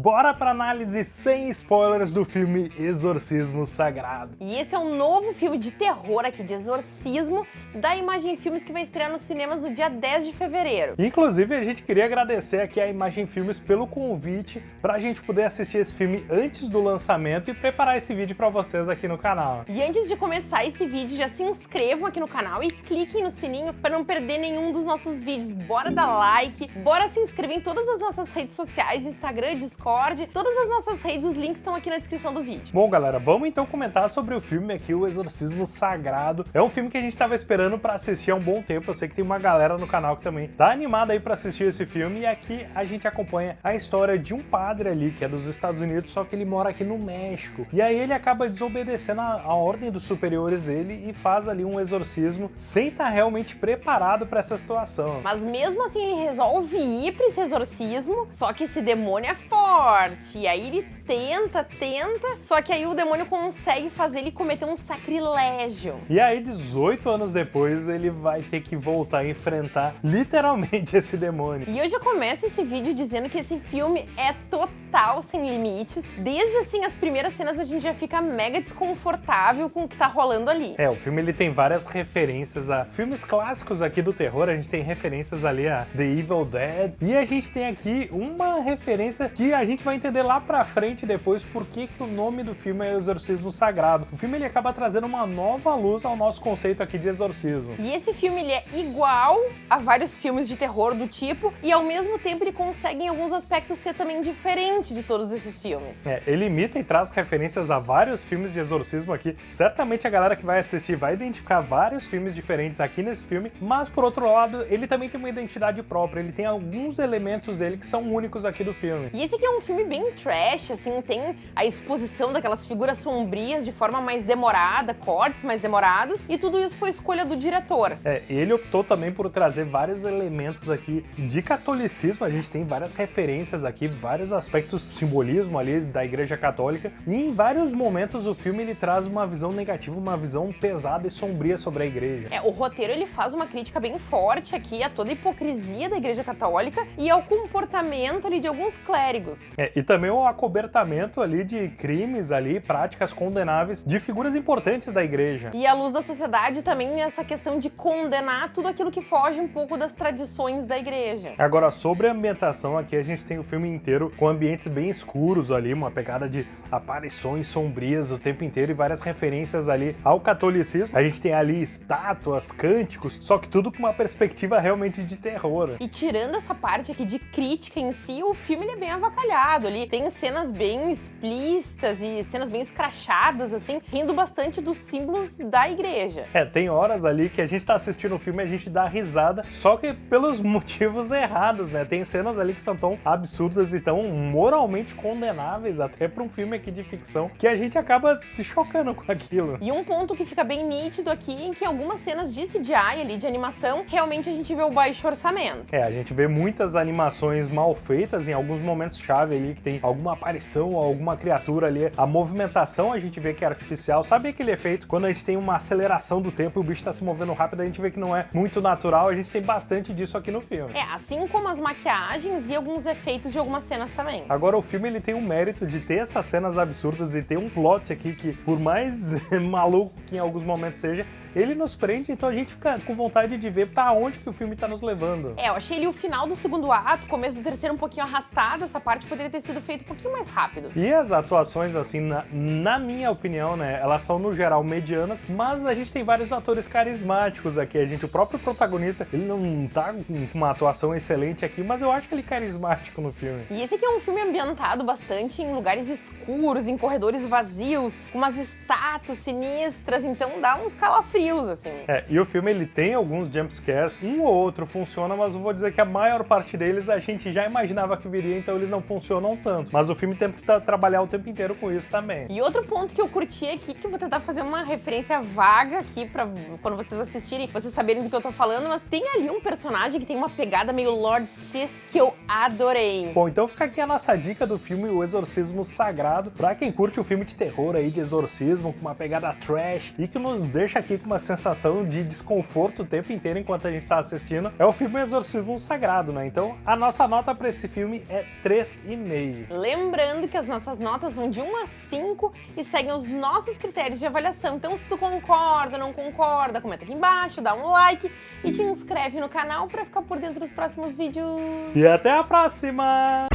Bora pra análise sem spoilers do filme Exorcismo Sagrado. E esse é um novo filme de terror aqui, de exorcismo, da Imagem Filmes que vai estrear nos cinemas no dia 10 de fevereiro. Inclusive, a gente queria agradecer aqui a Imagem Filmes pelo convite pra gente poder assistir esse filme antes do lançamento e preparar esse vídeo pra vocês aqui no canal. E antes de começar esse vídeo, já se inscrevam aqui no canal e cliquem no sininho para não perder nenhum dos nossos vídeos. Bora dar like, bora se inscrever em todas as nossas redes sociais, Instagram, Discord, Discord, todas as nossas redes, os links estão aqui na descrição do vídeo. Bom, galera, vamos então comentar sobre o filme aqui, O Exorcismo Sagrado. É um filme que a gente estava esperando para assistir há um bom tempo. Eu sei que tem uma galera no canal que também tá animada aí para assistir esse filme. E aqui a gente acompanha a história de um padre ali, que é dos Estados Unidos, só que ele mora aqui no México. E aí ele acaba desobedecendo a, a ordem dos superiores dele e faz ali um exorcismo sem estar tá realmente preparado para essa situação. Mas mesmo assim ele resolve ir para esse exorcismo, só que esse demônio é forte forte. E aí ele tenta, tenta, só que aí o demônio consegue fazer ele cometer um sacrilégio. E aí, 18 anos depois, ele vai ter que voltar a enfrentar literalmente esse demônio. E eu já começo esse vídeo dizendo que esse filme é total sem limites. Desde assim as primeiras cenas a gente já fica mega desconfortável com o que tá rolando ali. É, o filme ele tem várias referências a filmes clássicos aqui do terror, a gente tem referências ali a The Evil Dead, e a gente tem aqui uma referência que a gente vai entender lá pra frente depois por que, que o nome do filme é Exorcismo Sagrado. O filme ele acaba trazendo uma nova luz ao nosso conceito aqui de exorcismo. E esse filme ele é igual a vários filmes de terror do tipo, e ao mesmo tempo ele consegue em alguns aspectos ser também diferente de todos esses filmes. É, ele imita e traz referências a vários filmes de exorcismo aqui. Certamente a galera que vai assistir vai identificar vários filmes diferentes aqui nesse filme, mas por outro lado, ele também tem uma identidade própria, ele tem alguns elementos dele que são únicos aqui do filme. E esse aqui é um um filme bem trash, assim, tem a exposição daquelas figuras sombrias de forma mais demorada, cortes mais demorados, e tudo isso foi escolha do diretor. É, ele optou também por trazer vários elementos aqui de catolicismo, a gente tem várias referências aqui, vários aspectos simbolismo ali da igreja católica, e em vários momentos o filme ele traz uma visão negativa, uma visão pesada e sombria sobre a igreja. É, o roteiro ele faz uma crítica bem forte aqui a toda a hipocrisia da igreja católica e ao comportamento ali de alguns clérigos. É, e também o acobertamento ali de crimes ali, práticas condenáveis de figuras importantes da igreja. E à luz da sociedade também essa questão de condenar tudo aquilo que foge um pouco das tradições da igreja. Agora, sobre a ambientação, aqui a gente tem o filme inteiro com ambientes bem escuros ali, uma pegada de aparições sombrias o tempo inteiro e várias referências ali ao catolicismo. A gente tem ali estátuas, cânticos, só que tudo com uma perspectiva realmente de terror. E tirando essa parte aqui de crítica em si, o filme ele é bem avacalhado ali. Tem cenas bem explícitas e cenas bem escrachadas, assim, rindo bastante dos símbolos da igreja. É, tem horas ali que a gente tá assistindo o filme e a gente dá risada, só que pelos motivos errados, né? Tem cenas ali que são tão absurdas e tão moralmente condenáveis, até para um filme aqui de ficção, que a gente acaba se chocando com aquilo. E um ponto que fica bem nítido aqui é que em algumas cenas de CGI ali, de animação, realmente a gente vê o baixo orçamento. É, a gente vê muitas animações mal feitas em alguns momentos chave ali, que tem alguma aparição, alguma criatura ali. A movimentação a gente vê que é artificial. Sabe aquele efeito quando a gente tem uma aceleração do tempo e o bicho tá se movendo rápido, a gente vê que não é muito natural. A gente tem bastante disso aqui no filme. É, assim como as maquiagens e alguns efeitos de algumas cenas também. Agora, o filme ele tem um mérito de ter essas cenas absurdas e ter um plot aqui que, por mais maluco que em alguns momentos seja, ele nos prende, então a gente fica com vontade de ver para onde que o filme tá nos levando. É, eu achei ele o final do segundo ato, começo do terceiro um pouquinho arrastado, essa parte poderia ter sido feita um pouquinho mais rápido. E as atuações, assim, na, na minha opinião, né, elas são no geral medianas, mas a gente tem vários atores carismáticos aqui. A gente, o próprio protagonista, ele não tá com uma atuação excelente aqui, mas eu acho que ele é carismático no filme. E esse aqui é um filme ambientado bastante em lugares escuros, em corredores vazios, com umas estátuas sinistras, então dá uns calafrios assim. É, e o filme ele tem alguns jumpscares, um ou outro funciona, mas eu vou dizer que a maior parte deles a gente já imaginava que viria, então eles não funcionam tanto. Mas o filme tenta trabalhar o tempo inteiro com isso também. E outro ponto que eu curti aqui, que eu vou tentar fazer uma referência vaga aqui pra quando vocês assistirem, vocês saberem do que eu tô falando, mas tem ali um personagem que tem uma pegada meio Lord Sith que eu adorei. Bom, então fica aqui a nossa dica do filme O Exorcismo Sagrado, pra quem curte o filme de terror aí, de exorcismo, com uma pegada trash, e que nos deixa aqui com uma sensação de desconforto o tempo inteiro enquanto a gente tá assistindo, é o filme Exorcismo Sagrado, né? Então a nossa nota para esse filme é 3,5. Lembrando que as nossas notas vão de 1 a 5 e seguem os nossos critérios de avaliação. Então se tu concorda, não concorda, comenta aqui embaixo, dá um like e te inscreve no canal para ficar por dentro dos próximos vídeos. E até a próxima!